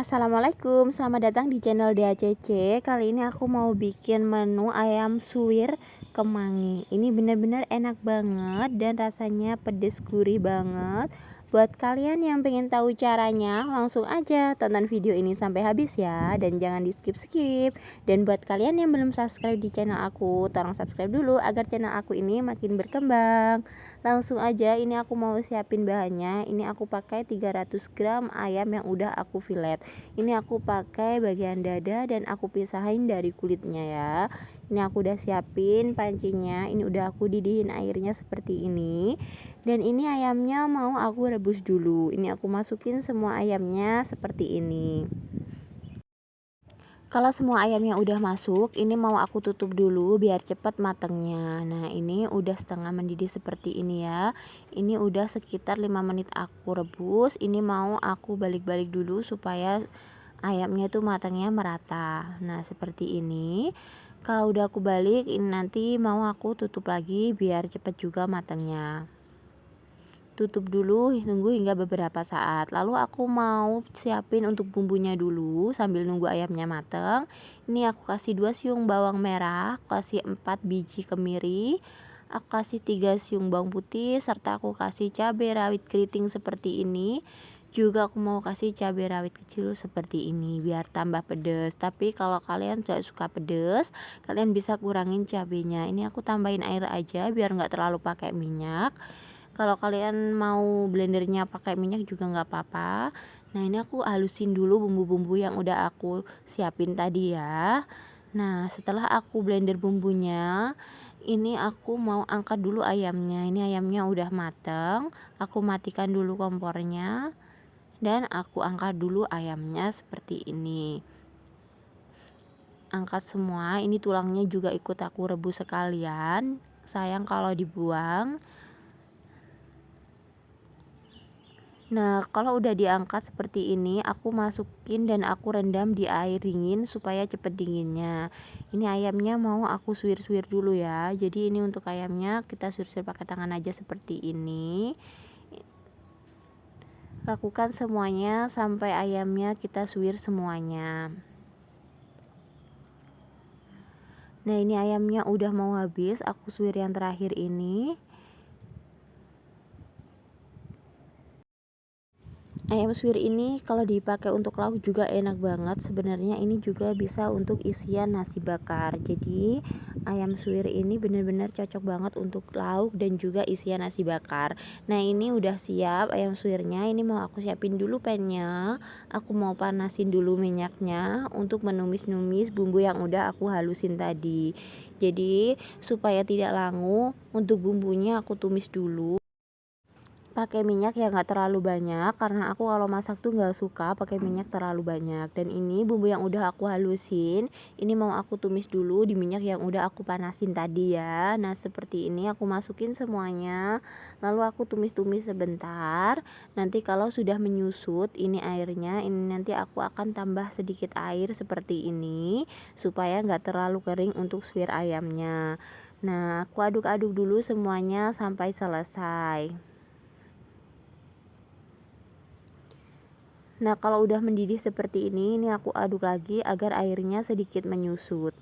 Assalamualaikum, selamat datang di channel DACC Kali ini aku mau bikin menu ayam suwir kemangi. Ini benar-benar enak banget dan rasanya pedes gurih banget Buat kalian yang pengen tahu caranya, langsung aja tonton video ini sampai habis ya. Dan jangan di skip-skip Dan buat kalian yang belum subscribe di channel aku, tolong subscribe dulu agar channel aku ini makin berkembang. Langsung aja, ini aku mau siapin bahannya. Ini aku pakai 300 gram ayam yang udah aku filet Ini aku pakai bagian dada dan aku pisahin dari kulitnya ya. Ini aku udah siapin pancinya, ini udah aku didihin airnya seperti ini. Dan ini ayamnya mau aku rebus dulu. Ini aku masukin semua ayamnya seperti ini. Kalau semua ayamnya udah masuk ini mau aku tutup dulu biar cepat matangnya. Nah ini udah setengah mendidih seperti ini ya. Ini udah sekitar 5 menit aku rebus. Ini mau aku balik-balik dulu supaya ayamnya tuh matangnya merata. Nah seperti ini. Kalau udah aku balik ini nanti mau aku tutup lagi biar cepat juga matangnya tutup dulu tunggu hingga beberapa saat. Lalu aku mau siapin untuk bumbunya dulu sambil nunggu ayamnya mateng. Ini aku kasih 2 siung bawang merah kasih 4 biji kemiri aku kasih 3 siung bawang putih serta aku kasih cabai rawit keriting seperti ini. Juga aku mau kasih cabai rawit kecil seperti ini biar tambah pedes. Tapi kalau kalian tidak suka pedes kalian bisa kurangin cabenya ini aku tambahin air aja biar nggak terlalu pakai minyak kalau kalian mau blendernya pakai minyak juga nggak apa-apa. Nah ini aku halusin dulu bumbu-bumbu yang udah aku siapin tadi ya. Nah setelah aku blender bumbunya ini aku mau angkat dulu ayamnya. Ini ayamnya udah mateng aku matikan dulu kompornya dan aku angkat dulu ayamnya seperti ini. Angkat semua ini tulangnya juga ikut aku rebus sekalian. Sayang kalau dibuang Nah, kalau udah diangkat seperti ini, aku masukin dan aku rendam di air dingin supaya cepet dinginnya. Ini ayamnya mau aku suwir-suwir dulu ya. Jadi ini untuk ayamnya kita suwir-suwir pakai tangan aja seperti ini. Lakukan semuanya sampai ayamnya kita suwir semuanya. Nah, ini ayamnya udah mau habis, aku suwir yang terakhir ini. Ayam suwir ini kalau dipakai untuk lauk juga enak banget. Sebenarnya ini juga bisa untuk isian nasi bakar. Jadi ayam suwir ini benar-benar cocok banget untuk lauk dan juga isian nasi bakar. Nah ini udah siap ayam suwirnya. Ini mau aku siapin dulu pennya. Aku mau panasin dulu minyaknya untuk menumis-numis bumbu yang udah aku halusin tadi. Jadi supaya tidak langu untuk bumbunya aku tumis dulu pakai minyak yang nggak terlalu banyak karena aku kalau masak tuh nggak suka pakai minyak terlalu banyak. Dan ini bumbu yang udah aku halusin ini mau aku tumis dulu di minyak yang udah aku panasin tadi ya. Nah seperti ini aku masukin semuanya lalu aku tumis-tumis sebentar. Nanti kalau sudah menyusut ini airnya ini nanti aku akan tambah sedikit air seperti ini supaya nggak terlalu kering untuk suwir ayamnya. Nah aku aduk-aduk dulu semuanya sampai selesai Nah, kalau udah mendidih seperti ini, ini aku aduk lagi agar airnya sedikit menyusut.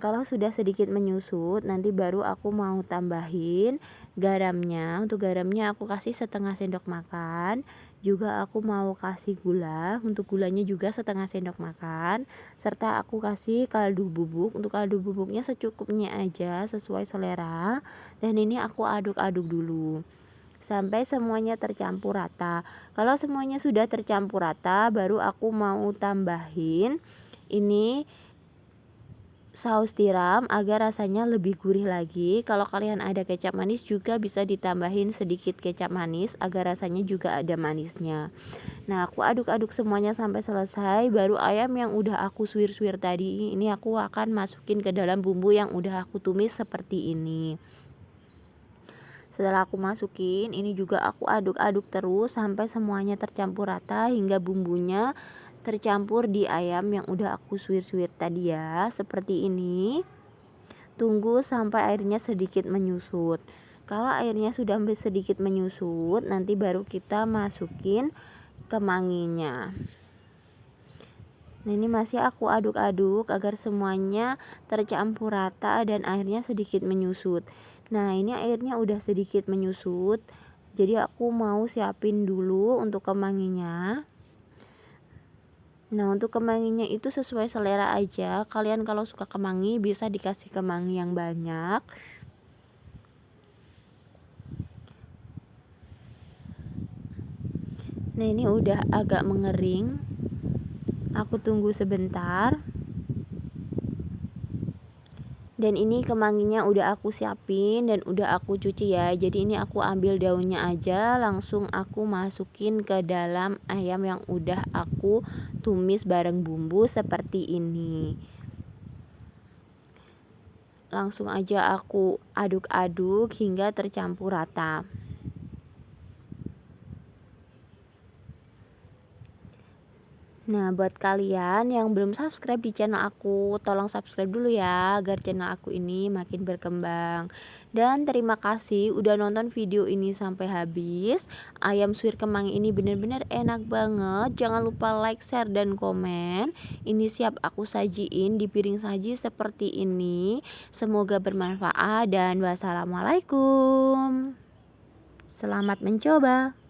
Kalau sudah sedikit menyusut, nanti baru aku mau tambahin garamnya. Untuk garamnya aku kasih setengah sendok makan. Juga aku mau kasih gula. Untuk gulanya juga setengah sendok makan. Serta aku kasih kaldu bubuk. Untuk kaldu bubuknya secukupnya aja sesuai selera. Dan ini aku aduk-aduk dulu sampai semuanya tercampur rata. Kalau semuanya sudah tercampur rata baru aku mau tambahin ini saus tiram agar rasanya lebih gurih lagi. Kalau kalian ada kecap manis juga bisa ditambahin sedikit kecap manis agar rasanya juga ada manisnya. Nah aku aduk-aduk semuanya sampai selesai baru ayam yang udah aku suwir-suwir tadi. Ini aku akan masukin ke dalam bumbu yang udah aku tumis seperti ini setelah aku masukin ini juga aku aduk-aduk terus sampai semuanya tercampur rata hingga bumbunya tercampur di ayam yang udah aku suwir-suwir tadi ya. Seperti ini. Tunggu sampai airnya sedikit menyusut. Kalau airnya sudah sedikit menyusut nanti baru kita masukin kemanginya Nah ini masih aku aduk-aduk agar semuanya tercampur rata dan airnya sedikit menyusut Nah ini airnya udah sedikit menyusut Jadi aku mau siapin dulu untuk kemanginya. Nah untuk kemanginya itu sesuai selera aja. Kalian kalau suka kemangi bisa dikasih kemangi yang banyak. Nah ini udah agak mengering. Aku tunggu sebentar dan ini kemanginya udah aku siapin dan udah aku cuci ya. Jadi ini aku ambil daunnya aja langsung aku masukin ke dalam ayam yang udah aku tumis bareng bumbu seperti ini. Langsung aja aku aduk-aduk hingga tercampur rata Nah, buat kalian yang belum subscribe di channel aku, tolong subscribe dulu ya agar channel aku ini makin berkembang. Dan terima kasih udah nonton video ini sampai habis. Ayam suwir kemang ini bener-bener enak banget. Jangan lupa like, share, dan komen. Ini siap aku sajiin di piring saji seperti ini. Semoga bermanfaat dan wassalamualaikum. Selamat mencoba.